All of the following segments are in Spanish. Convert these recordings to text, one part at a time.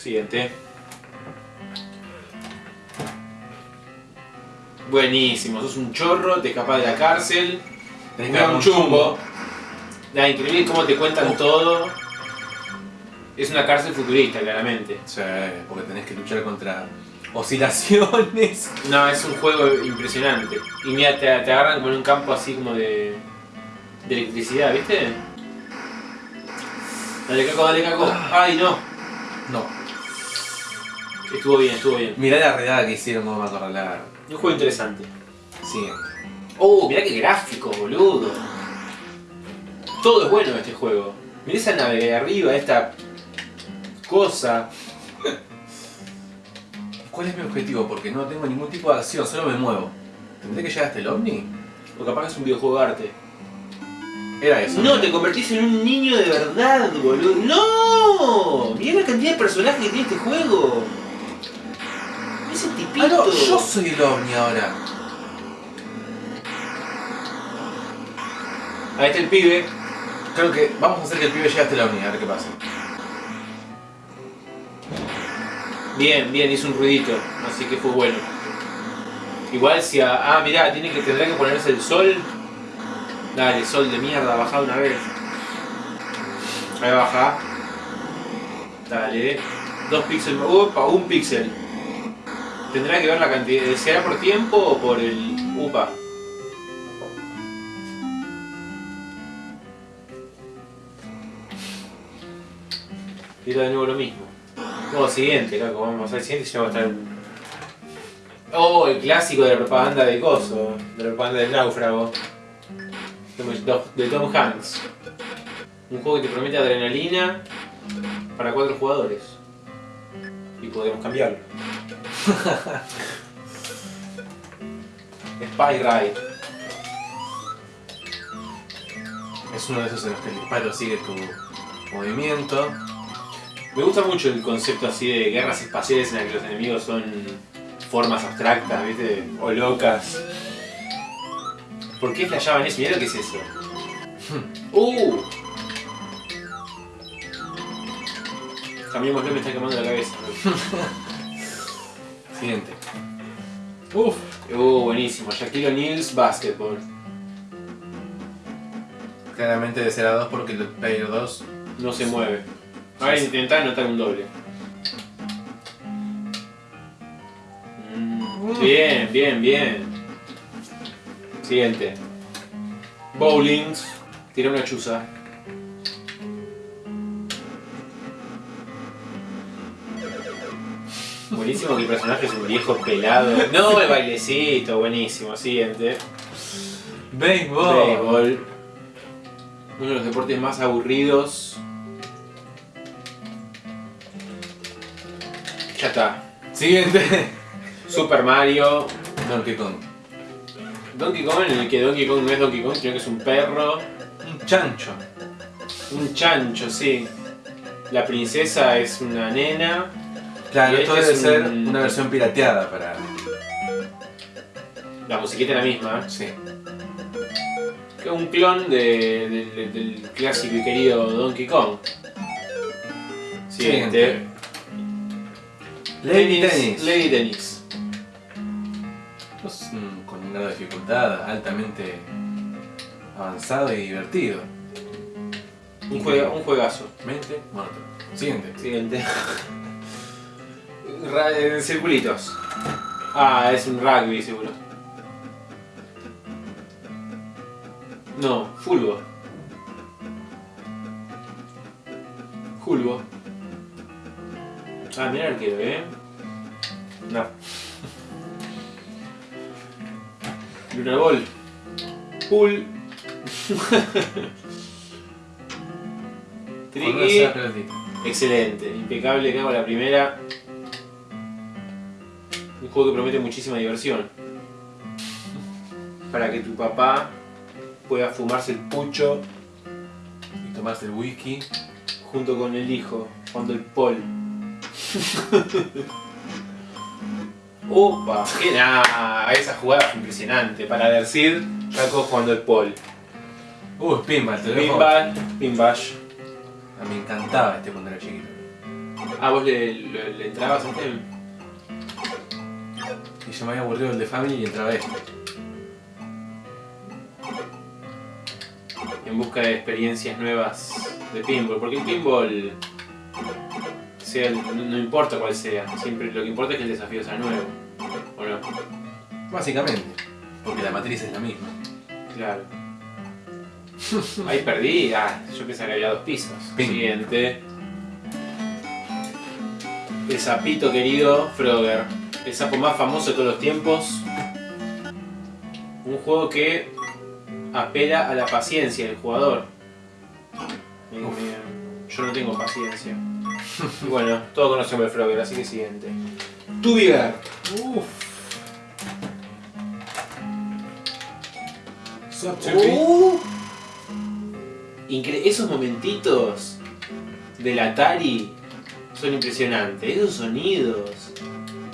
Siguiente. Buenísimo, sos un chorro, te escapás de la cárcel. Que un un chumbo. Nada, increíble cómo te cuentan todo. Es una cárcel futurista, claramente. Sí, porque tenés que luchar contra oscilaciones. No, es un juego impresionante. Y mira, te, te agarran como en un campo así como de, de electricidad, ¿viste? Dale caco, dale caco. Ay, no. No. Estuvo bien, estuvo bien. Mirá la redada que hicieron como acorralar. Un juego interesante. Siguiente. Oh, mirá qué gráfico, boludo. Todo es bueno en este juego. Mirá esa nave de arriba, esta cosa. ¿Cuál es mi objetivo? Porque no tengo ningún tipo de acción, solo me muevo. ¿Tendré que llegar hasta el ovni? O capaz que es un videojuego de arte. Era eso. No, te convertís en un niño de verdad, boludo. ¡No! Mirá la cantidad de personajes que tiene este juego. Ah, no, yo soy el ovni ahora. Ahí está el pibe. Creo que vamos a hacer que el pibe llegue hasta el ovni, a ver qué pasa. Bien, bien, hizo un ruidito. Así que fue bueno. Igual si a... Ah, mirá, tiene que, tendrá que ponerse el sol. Dale, sol de mierda, bajá una vez. Ahí baja. Dale. Dos píxeles. Upa, un píxel. Tendrá que ver la cantidad. ¿Será por tiempo o por el. Upa? Tira de nuevo lo mismo. No, siguiente, Caco, vamos al siguiente y ya va a estar. Oh, el clásico de la propaganda de Coso, de la propaganda del náufrago. De Tom Hanks. Un juego que te promete adrenalina para cuatro jugadores. Y podemos cambiarlo. Spy Ride. Es uno de esos en los que el disparo sigue tu movimiento. Me gusta mucho el concepto así de guerras espaciales en las que los enemigos son formas abstractas, ¿viste? O locas. ¿Por qué flashaban eso? Mirá lo que es eso. ¡Uh! Cambiémoslo, me está quemando la cabeza. Siguiente. Uf. Uh, buenísimo. Shaquille O'Neal's Basketball. Claramente de ser a 2 porque el Player 2 No se mueve. Ahora intentá anotar un doble. Mm, Bien, bien, bien. Siguiente. Bowlings. Tira una chuza. Buenísimo que el personaje es un viejo pelado. No, el bailecito, buenísimo. Siguiente. Béisbol. Béisbol. Uno de los deportes más aburridos. Ya está. Siguiente. Super Mario. Donkey Kong. Donkey Kong, en el que Donkey Kong no es Donkey Kong, sino que es un perro. Un chancho. Un chancho, sí. La princesa es una nena. Claro, esto este debe es ser un- una versión pirateada para. La musiquita es la misma. Sí. Que es un clon de- del- clásico y querido Donkey Kong. Siguiente. Lady Tennis. Lady Tennis. Mm, con un grado de dificultad altamente avanzado y divertido. Un, juega- un juegazo. Mente monótono. Siguiente. Siguiente. Ra- eh, circulitos. Ah, es un rugby seguro. No, fulbo. Fulbo. Ah, mira el arquero, ¿eh? No. Luna Ball. Pool. Pelotita. Excelente, impecable, cago la primera. Un juego que promete muchísima diversión. Para que tu papá pueda fumarse el pucho Y tomarse el whisky. junto con el hijo, jugando el pol. Opa, qué nada, esa jugada fue impresionante. Para decir, Jaco jugando el pol. Uh, es pinball, te lo. Pinball, pinbash. Ah, Me encantaba este cuando era chiquito. Ah, vos le, le, le entrabas antes. Y yo me había aburrido el de Family y entraba este. en busca de experiencias nuevas de pinball, porque el pinball, sea el- no, no importa cuál sea, siempre lo que importa es que el desafío sea nuevo, ¿o no? Básicamente. Porque la matriz es la misma. Claro. Ahí perdí, ah, yo pensaba que había dos pisos. Ping. Siguiente. El sapito querido Frogger, el sapo más famoso de todos los tiempos. Un juego que apela a la paciencia del jugador. Uf. Yo no tengo paciencia. Y bueno, todos conocemos el Frogger, así que siguiente. Tubigar. Uff. Uh. Esos momentitos del Atari son impresionantes. Esos sonidos.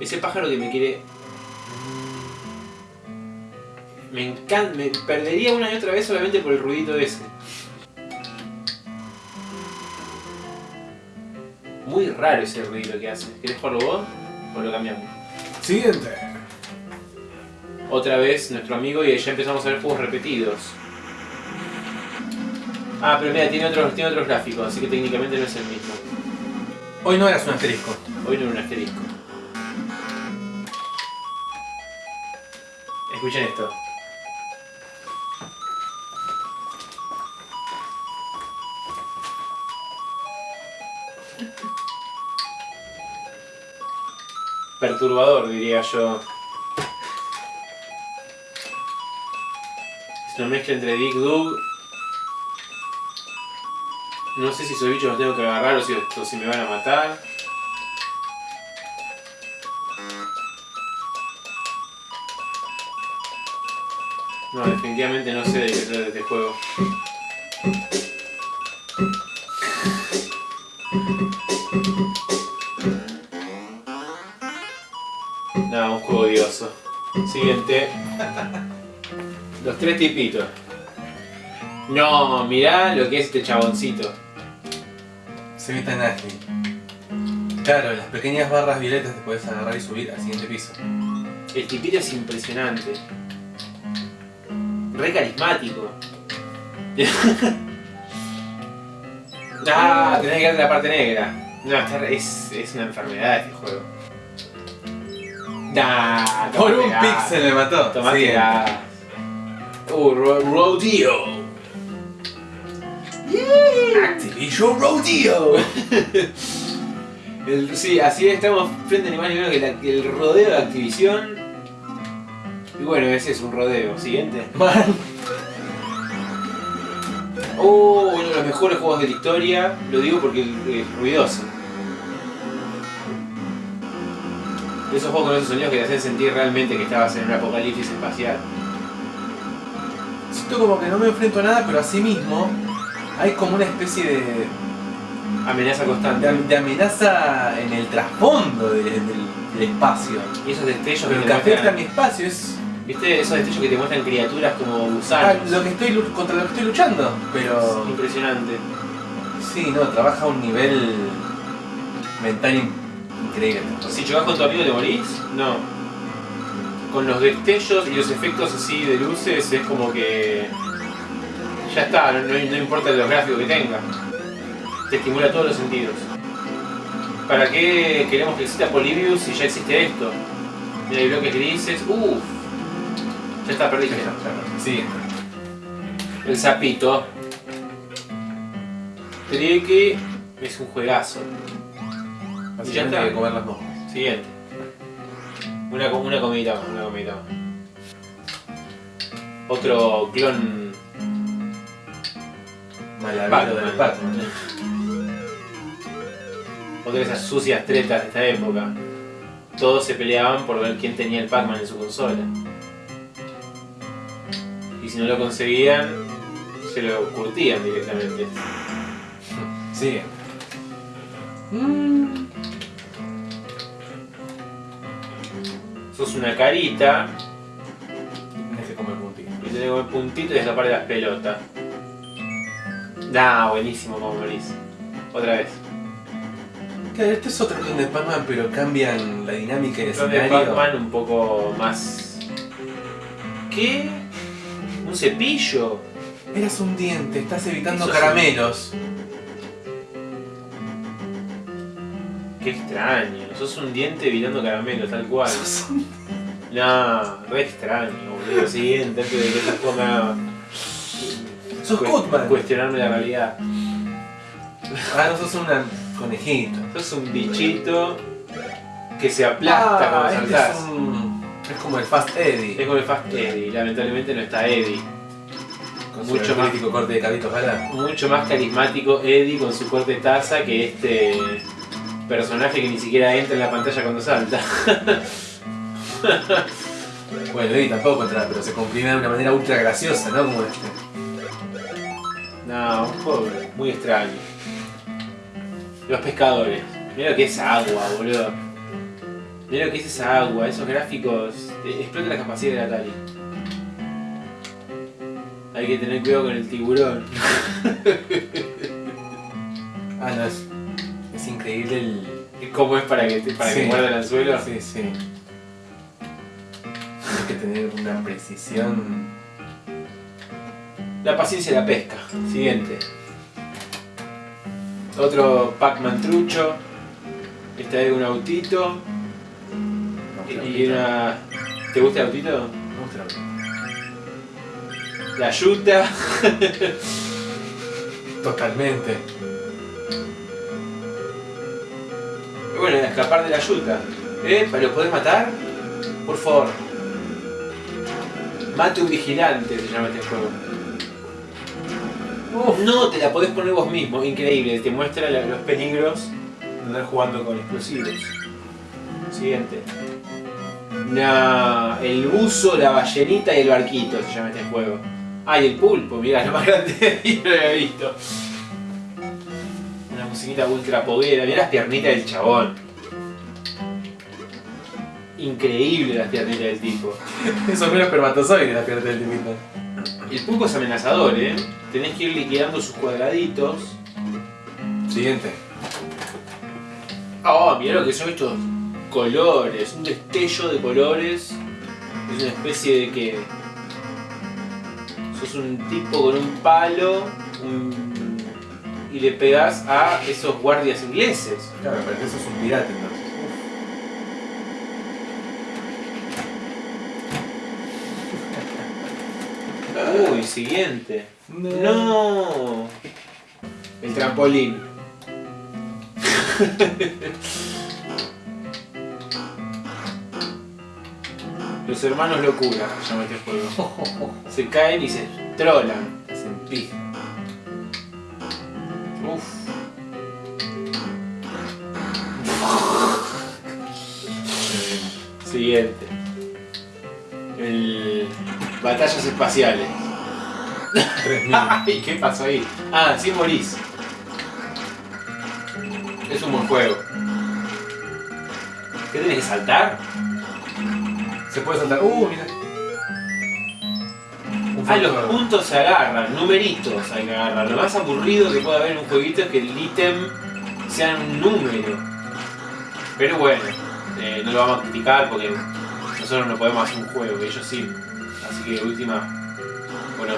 Ese pájaro que me quiere. Me encanta. Me perdería una y otra vez solamente por el ruidito ese. Muy raro ese ruido que hace. ¿Querés jugarlo vos? ¿O lo cambiamos? Siguiente. Otra vez nuestro amigo y ya empezamos a ver juegos repetidos. Ah, pero mira, tiene otros, tiene otros gráficos, así que técnicamente no es el mismo. Hoy no eras un asterisco. Hoy no era un asterisco. Escuchen esto. Perturbador, diría yo. Es una mezcla entre Dick Dug. No sé si esos bichos los tengo que agarrar o si, o si me van a matar. No, definitivamente no sé de qué trata este juego. No, un juego odioso. Siguiente. Los tres tipitos. No, mirá lo que es este chaboncito. Se ve tan ágil. Claro, las pequeñas barras violetas te puedes agarrar y subir al siguiente piso. El tipito es impresionante. Re carismático. ah, tenés que a la parte negra. No, es, es una enfermedad este juego. Nah, Por un píxel me mató. Tomate gas. Uh, ro- rodeo. Activision Rodeo. El- sí, así estamos frente a ni más ni menos que, la- que el rodeo de Activision. Bueno, ese es un rodeo. Siguiente. Man. Oh, uno de los mejores juegos de la historia. Lo digo porque es ruidoso. De esos juegos con esos sonidos que te hacen sentir realmente que estabas en un apocalipsis espacial. Siento como que no me enfrento a nada, pero así mismo hay como una especie de, Amenaza constante. de, de amenaza en el trasfondo de- del, del espacio. Y esos destellos Pero que afecta a muestran. mi espacio es ¿Viste? Esos destellos que te muestran criaturas como ah, gusanos. lo que estoy contra lo que estoy luchando. Pero Impresionante. sí, no, trabaja a un nivel mental in- increíble. Si chocas con tu amigo te morís, no. Con los destellos y los efectos así de luces es como que. Ya está, no importa los gráficos que tenga. Te estimula todos los sentidos. ¿Para qué queremos que exista Polybius si ya existe esto? Mira, hay bloques grises. Uff. Ya está, perdiste. Sí. El sapito. Tricky es un juegazo. Está. hay que comer las moscas. Siguiente. Una, una comidita más, una comidita más. Otro clon Malavero del. Pac-Man. Otra de esas sucias tretas de esta época. Todos se peleaban por ver quién tenía el Pac-Man en su consola. Y si no lo conseguían, se lo curtían directamente. Sí. Sos una carita Tienes que comer puntito. y tenés que comer puntito y escapar de las pelotas. Nah, buenísimo como morís. Otra vez. Claro, este es otro clon de Pac-Man, pero cambian la dinámica del Clon de escenario. Pac-Man un poco más. ¿Qué? ¿Un cepillo? Eras un diente, estás evitando Eso caramelos. Qué extraño. Sos un diente evitando caramelos, tal cual. No, re extraño, boludo. Siguiente, antes de que esta forma. Sos Cutman. Cuestionarme la realidad. Ah, no sos un conejito. Sos un bichito que se aplasta cuando este saltás. Es, como el Fast Eddie. Es como el Fast Eddie, lamentablemente no está Eddie. Con mucho su más. corte de Carlitos Gala. Mucho más carismático Eddie con su corte taza que este personaje que ni siquiera entra en la pantalla cuando salta. Bueno, Eddie tampoco entra, pero se comprime de una manera ultra graciosa, ¿no? Como este. No, un juego muy extraño. Los pescadores. Mira que es agua, boludo. Mira lo que es esa agua, esos gráficos. Explota la capacidad del Atari. Hay que tener cuidado con el tiburón. Ah, no, es, es increíble el. ¿Cómo es para que, te- para que muerda el anzuelo? Sí, sí. Tienes que tener una precisión. La paciencia de la pesca. Siguiente. Otro Pac-Man trucho. Esta vez un autito. Y una. ¿Te gusta el autito? Me gusta la película. La yuta. Totalmente. Bueno, escapar de la yuta. ¿Eh? ¿Lo podés matar? Por favor. Mate un vigilante, se llama este juego. No, te la podés poner vos mismo. Increíble, te muestra la- los peligros de andar jugando con explosivos. Siguiente. Nah, el buzo, la ballenita y el barquito se llama este juego. Ah, y el pulpo, mirá, lo más grande y no lo había visto. Una musiquita ultra poguera, mirá las piernitas del chabón. Increíble las piernitas del tipo. Son menos espermatozoides la pierna del limita. El pulpo es amenazador, ¿eh? Tenés que ir liquidando sus cuadraditos. Siguiente. Oh, mirá lo que son estos colores, un destello de colores. Es una especie de que. Sos un tipo con un palo un- y le pegás a esos guardias ingleses. Claro, pero eso es un pirata entonces. Uy, siguiente. No. El trampolín. Los hermanos locura se llama este juego. Se caen y se trolan. Hacen pija. Uf. Siguiente. El... Batallas espaciales. 3000. Ay, ¿qué pasó ahí? Ah, sí morís. Es un buen juego. ¿Qué tenés que saltar? Se puede saltar. Uh, mira. Ah, los puntos se agarran, numeritos hay que agarrar. Lo más aburrido que puede haber en un jueguito es que el ítem sea un número. Pero bueno, eh, no lo vamos a criticar porque nosotros no podemos hacer un juego, ellos sí. Así que última, bueno,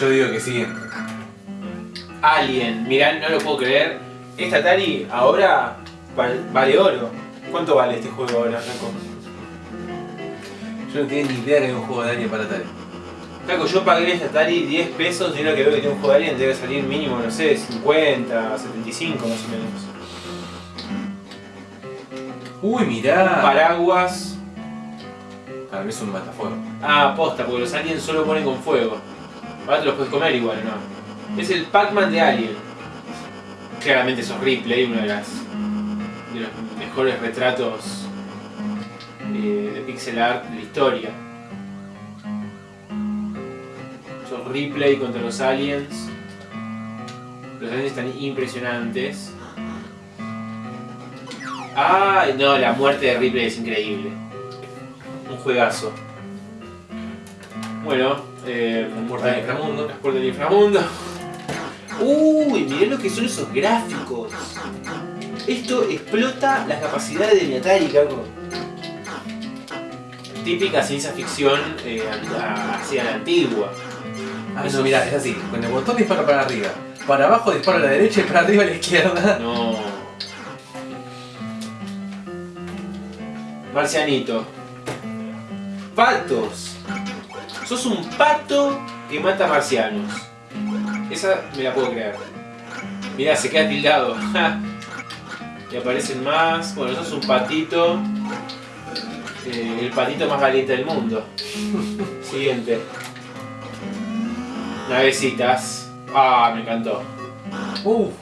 Yo digo que siguiente. Alien, mirá, no lo puedo creer. Esta Atari ahora val- vale oro. ¿Cuánto vale este juego ahora, Franco? Yo no tenía ni idea que había un juego de Alien para Atari. Franco, yo pagué esta Atari 10 pesos y ahora que veo que tiene un juego de Alien debe salir mínimo, no sé, 50, 75 más o menos. Uy, mirá. Paraguas. Para mí es un matafuego. Ah, posta, porque los aliens solo ponen con fuego. Ahora te los puedes comer igual, ¿no? Es el Pac-Man de Alien. Claramente sos Ripley, uno de, las, de los mejores retratos eh, de pixel art de la historia. Sos Ripley contra los aliens. Los aliens están impresionantes. Ah, no, la muerte de Ripley es increíble. Un juegazo. Bueno, eh, del inframundo. Las puertas del inframundo. Uy, mirá lo que son esos gráficos. Esto explota las capacidades de mi Atari, caco. Típica ciencia ficción eh, hacia la antigua. Ah, no, mira, es así. Con el botón disparo para arriba. Para abajo disparo a la derecha y para arriba a la izquierda. No. Marcianito. Patos. Sos un pato que mata marcianos. Esa me la puedo creer. Mirá, se queda tildado. y aparecen más. Bueno, sos un patito. Eh, el patito más valiente del mundo. Siguiente. Navecitas. Ah, me encantó.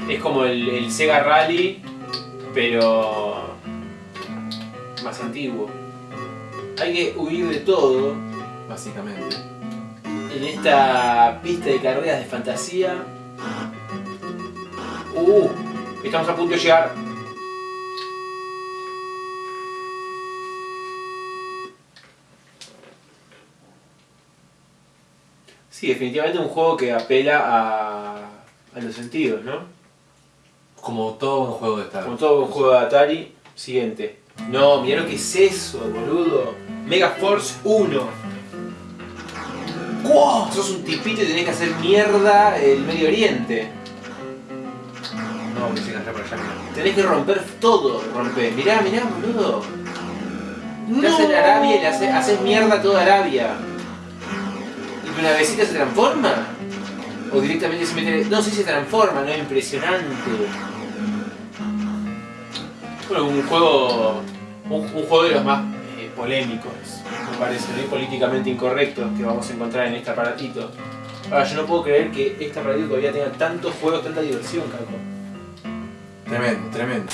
Es como el, el Sega Rally, pero más antiguo. Hay que huir de todo básicamente. en esta pista de carreras de fantasía. Uh, estamos a punto de llegar. Sí, definitivamente un juego que apela a, a los sentidos, ¿no? Como todo un juego de Star. Como todo juego de Atari, siguiente. No, mirá lo que es eso, boludo. Mega Force 1. ¡Wow! Sos un tipito y tenés que hacer mierda el Medio Oriente. No, que sigan por allá. Tenés que romper todo, romper. Mirá, mirá, boludo. Estás en Arabia y le haces, haces mierda a toda Arabia. ¿Y tu navecita se transforma? O directamente se mete... No, sí se transforma, ¿no? Impresionante. Bueno, un juego... Un, un juego de los más eh, polémicos, me parece, ¿no? Y políticamente incorrectos que vamos a encontrar en este aparatito. Ahora, yo no puedo creer que este aparatito todavía tenga tantos juegos, tanta diversión, Caco. Tremendo, tremendo.